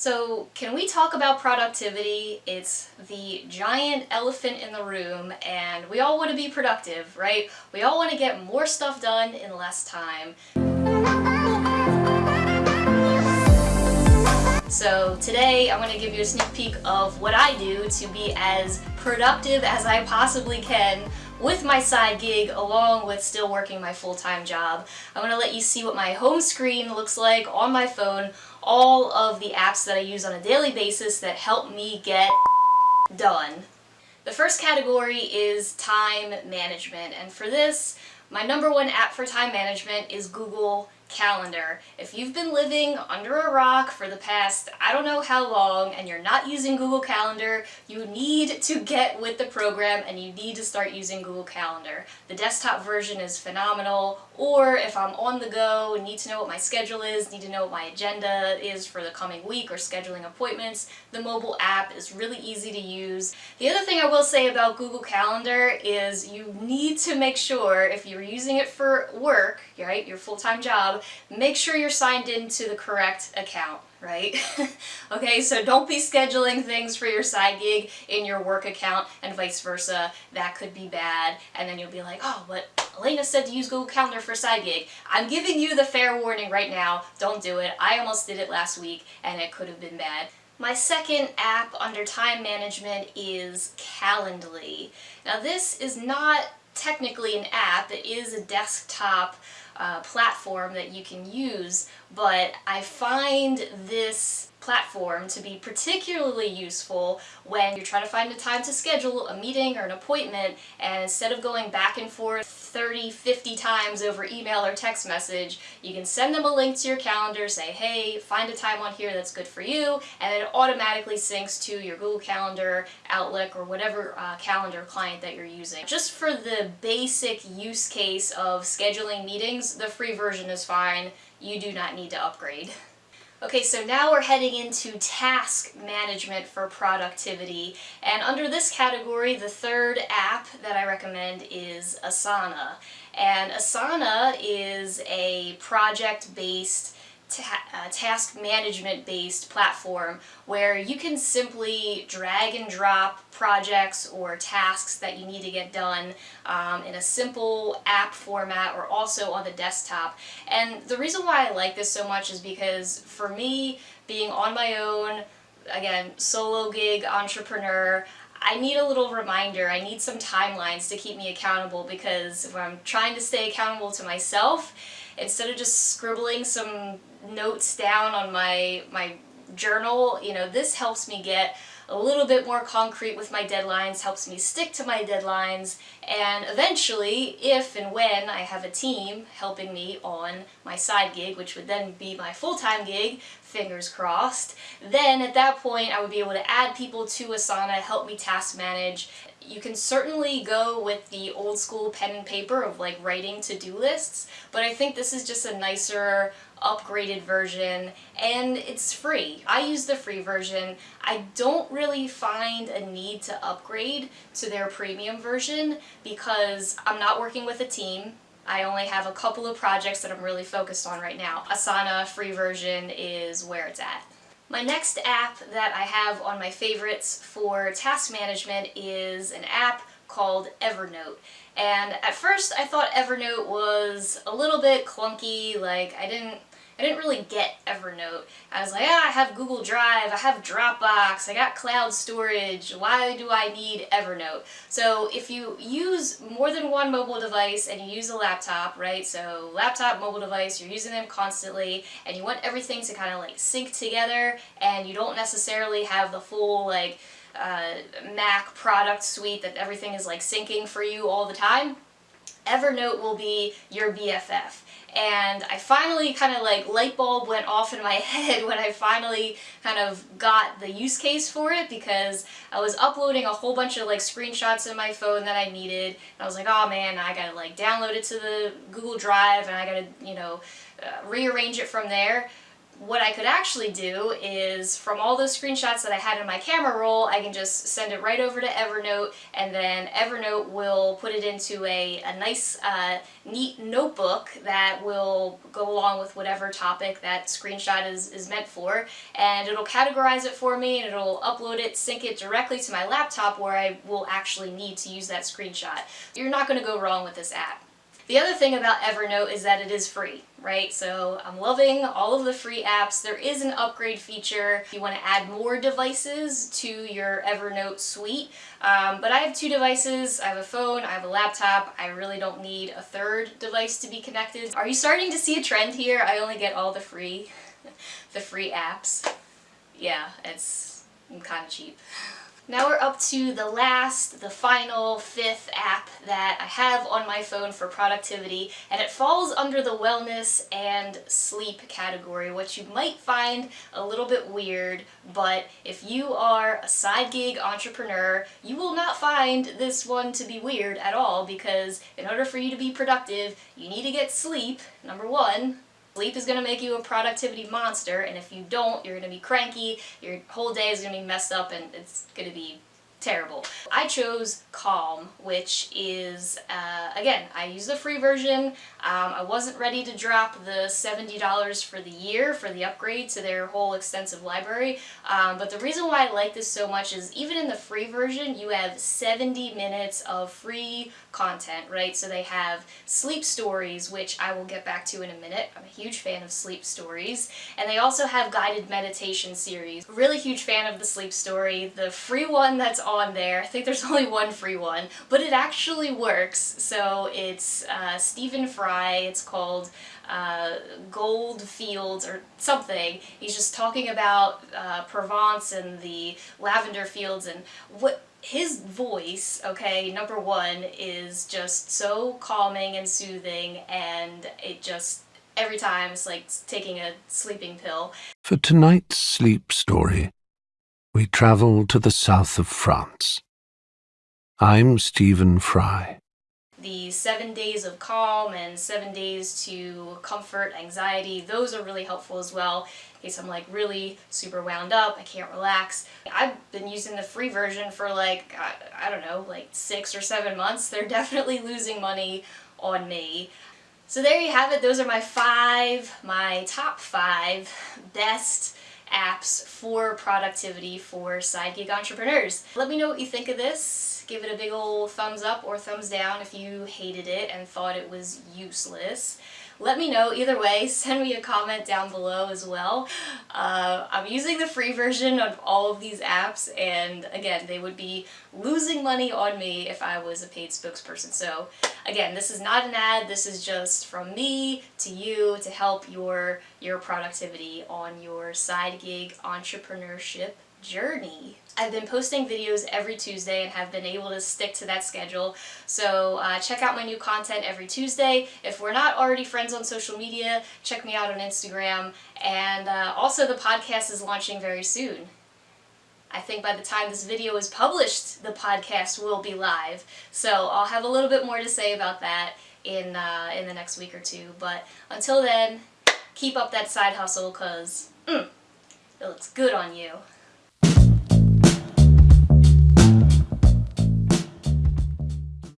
So can we talk about productivity? It's the giant elephant in the room and we all want to be productive, right? We all want to get more stuff done in less time. So today I'm going to give you a sneak peek of what I do to be as productive as I possibly can with my side gig along with still working my full-time job. I'm going to let you see what my home screen looks like on my phone, all of the apps that I use on a daily basis that help me get done. The first category is time management and for this my number one app for time management is Google calendar. If you've been living under a rock for the past I don't know how long and you're not using Google Calendar, you need to get with the program and you need to start using Google Calendar. The desktop version is phenomenal or if I'm on the go, need to know what my schedule is, need to know what my agenda is for the coming week or scheduling appointments, the mobile app is really easy to use. The other thing I will say about Google Calendar is you need to make sure if you're using it for work, right, your full-time job, make sure you're signed into the correct account, right? okay, so don't be scheduling things for your side gig in your work account and vice versa. That could be bad. And then you'll be like, oh, but Elena said to use Google Calendar for side gig. I'm giving you the fair warning right now. Don't do it. I almost did it last week and it could have been bad. My second app under time management is Calendly. Now this is not technically an app, it is a desktop uh, platform that you can use, but I find this platform to be particularly useful when you're trying to find a time to schedule a meeting or an appointment and instead of going back and forth 30, 50 times over email or text message, you can send them a link to your calendar, say, hey, find a time on here that's good for you, and it automatically syncs to your Google Calendar, Outlook, or whatever uh, calendar client that you're using. Just for the basic use case of scheduling meetings, the free version is fine. You do not need to upgrade. Okay, so now we're heading into task management for productivity. And under this category, the third app that I recommend is Asana. And Asana is a project-based ta uh, task management based platform where you can simply drag and drop projects or tasks that you need to get done um, in a simple app format or also on the desktop. And the reason why I like this so much is because for me, being on my own, again, solo gig entrepreneur, I need a little reminder, I need some timelines to keep me accountable because if I'm trying to stay accountable to myself, instead of just scribbling some notes down on my, my journal, you know, this helps me get a little bit more concrete with my deadlines, helps me stick to my deadlines, and eventually, if and when I have a team helping me on my side gig, which would then be my full-time gig, fingers crossed, then at that point I would be able to add people to Asana, help me task manage. You can certainly go with the old school pen and paper of like writing to-do lists, but I think this is just a nicer, upgraded version and it's free. I use the free version. I don't really find a need to upgrade to their premium version because I'm not working with a team. I only have a couple of projects that I'm really focused on right now. Asana free version is where it's at. My next app that I have on my favorites for task management is an app called Evernote. And at first I thought Evernote was a little bit clunky, like I didn't I didn't really get Evernote. I was like, ah, I have Google Drive, I have Dropbox, I got cloud storage, why do I need Evernote? So if you use more than one mobile device and you use a laptop, right, so laptop, mobile device, you're using them constantly and you want everything to kind of like sync together and you don't necessarily have the full like uh, Mac product suite that everything is like syncing for you all the time, Evernote will be your BFF and I finally kind of like light bulb went off in my head when I finally kind of got the use case for it because I was uploading a whole bunch of like screenshots in my phone that I needed. And I was like oh man I gotta like download it to the Google Drive and I gotta you know uh, rearrange it from there what I could actually do is from all those screenshots that I had in my camera roll, I can just send it right over to Evernote and then Evernote will put it into a, a nice, uh, neat notebook that will go along with whatever topic that screenshot is, is meant for and it'll categorize it for me and it'll upload it, sync it directly to my laptop where I will actually need to use that screenshot. You're not going to go wrong with this app. The other thing about Evernote is that it is free, right? So I'm loving all of the free apps. There is an upgrade feature if you want to add more devices to your Evernote suite. Um, but I have two devices. I have a phone, I have a laptop. I really don't need a third device to be connected. Are you starting to see a trend here? I only get all the free, the free apps. Yeah, it's kind of cheap. Now we're up to the last, the final, fifth app that I have on my phone for productivity, and it falls under the wellness and sleep category, which you might find a little bit weird, but if you are a side gig entrepreneur, you will not find this one to be weird at all, because in order for you to be productive, you need to get sleep, number one, Sleep is going to make you a productivity monster, and if you don't, you're going to be cranky, your whole day is going to be messed up, and it's going to be terrible. I chose Calm, which is, uh, again, I use the free version. Um, I wasn't ready to drop the $70 for the year for the upgrade to their whole extensive library, um, but the reason why I like this so much is even in the free version, you have 70 minutes of free content, right? So they have sleep stories, which I will get back to in a minute. I'm a huge fan of sleep stories. And they also have guided meditation series. Really huge fan of the sleep story. The free one that's on there. I think there's only one free one, but it actually works. So it's uh, Stephen Fry. It's called uh, Gold Fields or something. He's just talking about uh, Provence and the lavender fields and what his voice, okay, number one, is just so calming and soothing and it just, every time it's like taking a sleeping pill. For tonight's sleep story, we travel to the south of France. I'm Stephen Fry. The seven days of calm and seven days to comfort anxiety, those are really helpful as well in case I'm like really super wound up, I can't relax. I've been using the free version for like, I, I don't know, like six or seven months. They're definitely losing money on me. So there you have it. Those are my five, my top five best apps for productivity for side gig entrepreneurs. Let me know what you think of this. Give it a big old thumbs up or thumbs down if you hated it and thought it was useless. Let me know either way. Send me a comment down below as well. Uh, I'm using the free version of all of these apps and again they would be losing money on me if I was a paid spokesperson. So again this is not an ad, this is just from me to you to help your, your productivity on your side gig entrepreneurship journey. I've been posting videos every Tuesday and have been able to stick to that schedule. So uh, check out my new content every Tuesday. If we're not already friends on social media, check me out on Instagram. And uh, also the podcast is launching very soon. I think by the time this video is published, the podcast will be live. So I'll have a little bit more to say about that in, uh, in the next week or two. But until then, keep up that side hustle because mm, it looks good on you.